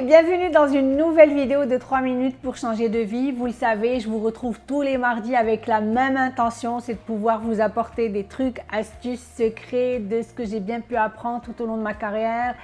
Bienvenue dans une nouvelle vidéo de 3 minutes pour changer de vie. Vous le savez, je vous retrouve tous les mardis avec la même intention, c'est de pouvoir vous apporter des trucs, astuces, secrets de ce que j'ai bien pu apprendre tout au long de ma carrière,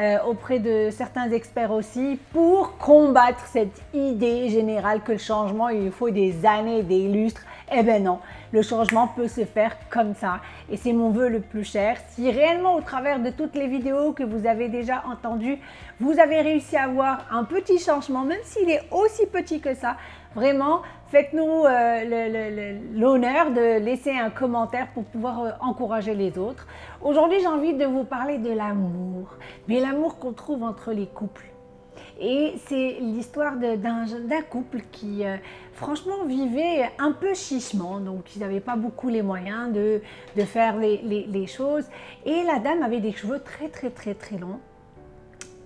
euh, auprès de certains experts aussi, pour combattre cette idée générale que le changement, il faut des années, des lustres. Eh bien non, le changement peut se faire comme ça. Et c'est mon vœu le plus cher. Si réellement au travers de toutes les vidéos que vous avez déjà entendues, vous avez réussi à avoir un petit changement, même s'il est aussi petit que ça, vraiment, faites-nous euh, l'honneur de laisser un commentaire pour pouvoir euh, encourager les autres. Aujourd'hui, j'ai envie de vous parler de l'amour, mais l'amour qu'on trouve entre les couples. Et c'est l'histoire d'un couple qui, euh, franchement, vivait un peu chichement. Donc, ils n'avaient pas beaucoup les moyens de, faire les, les, choses. Et la dame avait des cheveux très, très, très, très longs.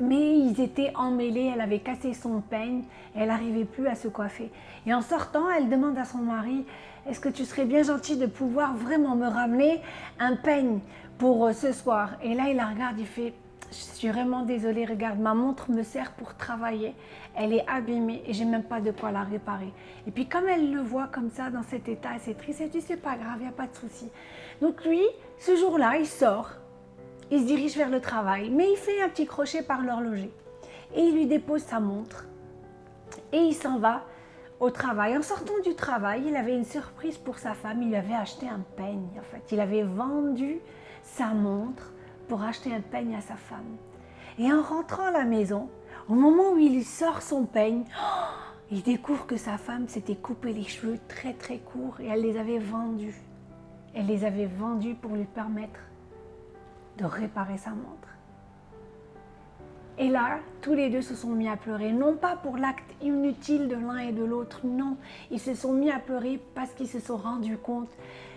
Mais ils étaient emmêlés, elle avait cassé son peigne, elle n'arrivait plus à se coiffer. Et en sortant, elle demande à son mari, est-ce que tu serais bien gentil de pouvoir vraiment me ramener un peigne pour euh, ce soir? Et là, il la regarde, il fait, je suis vraiment désolée, regarde, ma montre me sert pour travailler. Elle est abîmée et j'ai même pas de quoi la réparer. Et puis comme elle le voit comme ça, dans cet état, c'est triste, elle dit, c'est pas grave, il n'y a pas de souci. Donc lui, ce jour-là, il sort, il se dirige vers le travail, mais il fait un petit crochet par l'horloger. Et il lui dépose sa montre et il s'en va au travail. En sortant du travail, il avait une surprise pour sa femme, il lui avait acheté un peigne en fait. Il avait vendu sa montre pour acheter un peigne à sa femme. Et en rentrant à la maison, au moment où il sort son peigne, il découvre que sa femme s'était coupé les cheveux très très courts et elle les avait vendus. Elle les avait vendus pour lui permettre de réparer sa montre. Et là, tous les deux se sont mis à pleurer, non pas pour l'acte inutile de l'un et de l'autre, non. Ils se sont mis à pleurer parce qu'ils se sont rendus compte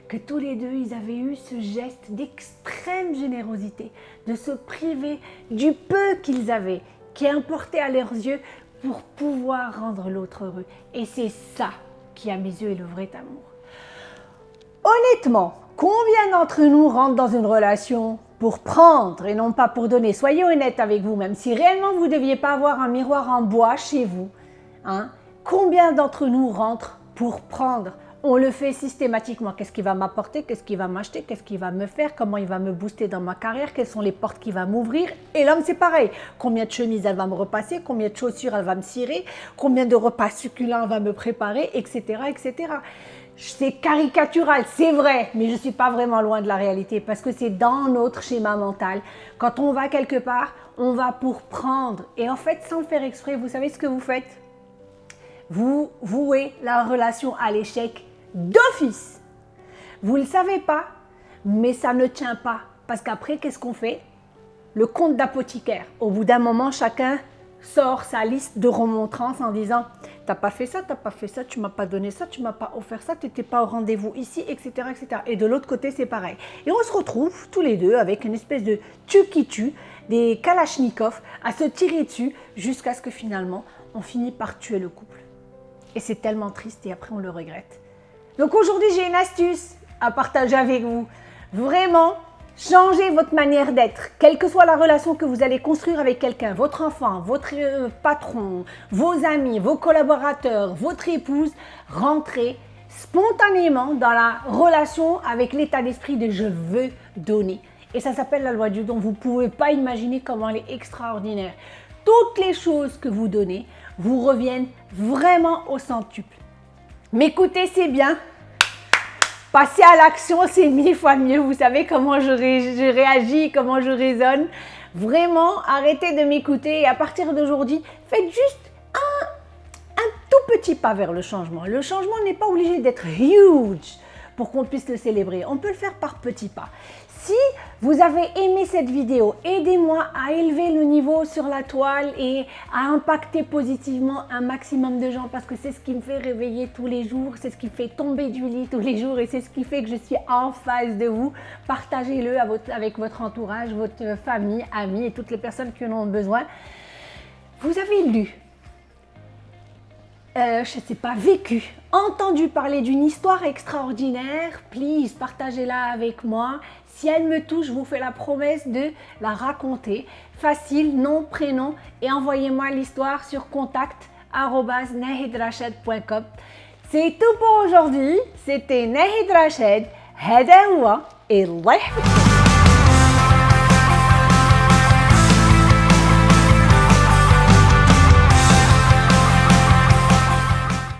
que tous les deux, ils avaient eu ce geste d'extrême générosité, de se priver du peu qu'ils avaient, qui importait à leurs yeux pour pouvoir rendre l'autre heureux. Et c'est ça qui, à mes yeux, est le vrai amour. Honnêtement, combien d'entre nous rentrent dans une relation pour prendre et non pas pour donner? Soyez honnête avec vous-même. Si réellement vous ne deviez pas avoir un miroir en bois chez vous, hein, combien d'entre nous rentrent pour prendre on le fait systématiquement. Qu'est-ce qu'il va m'apporter? Qu'est-ce qu'il va m'acheter? Qu'est-ce qu'il va me faire? Comment il va me booster dans ma carrière? Quelles sont les portes qu'il va m'ouvrir? Et l'homme, c'est pareil. Combien de chemises elle va me repasser? Combien de chaussures elle va me cirer? Combien de repas succulents elle va me préparer? Etc. etc. C'est caricatural, c'est vrai, mais je ne suis pas vraiment loin de la réalité parce que c'est dans notre schéma mental. Quand on va quelque part, on va pour prendre. Et en fait, sans le faire exprès, vous savez ce que vous faites? Vous vouez la relation à l'échec d'office. Vous ne le savez pas, mais ça ne tient pas. Parce qu'après, qu'est-ce qu'on fait? Le compte d'apothicaire. Au bout d'un moment, chacun sort sa liste de remontrances en disant « t'as pas fait ça, t'as pas fait ça, tu m'as pas donné ça, tu m'as pas offert ça, tu n'étais pas au rendez-vous ici, etc. etc. » Et de l'autre côté, c'est pareil. Et on se retrouve tous les deux avec une espèce de tu qui tue, des kalachnikovs à se tirer dessus jusqu'à ce que finalement, on finit par tuer le couple. Et c'est tellement triste et après on le regrette. Donc aujourd'hui, j'ai une astuce à partager avec vous. Vraiment, changez votre manière d'être. Quelle que soit la relation que vous allez construire avec quelqu'un, votre enfant, votre euh, patron, vos amis, vos collaborateurs, votre épouse, rentrez spontanément dans la relation avec l'état d'esprit de « je veux donner ». Et ça s'appelle la loi du don. Vous ne pouvez pas imaginer comment elle est extraordinaire. Toutes les choses que vous donnez vous reviennent vraiment au centuple. M'écouter, c'est bien. Passer à l'action, c'est mille fois mieux. Vous savez comment je, réagis, comment je raisonne. Vraiment, arrêtez de m'écouter et à partir d'aujourd'hui, faites juste un, un tout petit pas vers le changement. Le changement n'est pas obligé d'être huge pour qu'on puisse le célébrer. On peut le faire par petits pas. Si vous avez aimé cette vidéo, aidez-moi à élever le niveau sur la toile et à impacter positivement un maximum de gens parce que c'est ce qui me fait réveiller tous les jours, c'est ce qui me fait tomber du lit tous les jours et c'est ce qui fait que je suis en face de vous. Partagez-le avec votre entourage, votre famille, amis et toutes les personnes qui en ont besoin. Vous avez lu euh, je ne sais pas, vécu, entendu parler d'une histoire extraordinaire, please, partagez-la avec moi. Si elle me touche, je vous fais la promesse de la raconter. Facile, nom, prénom et envoyez-moi l'histoire sur contact@nahidrashed.com. C'est tout pour aujourd'hui. C'était Nahid Rached. هذا هو الله يحفظك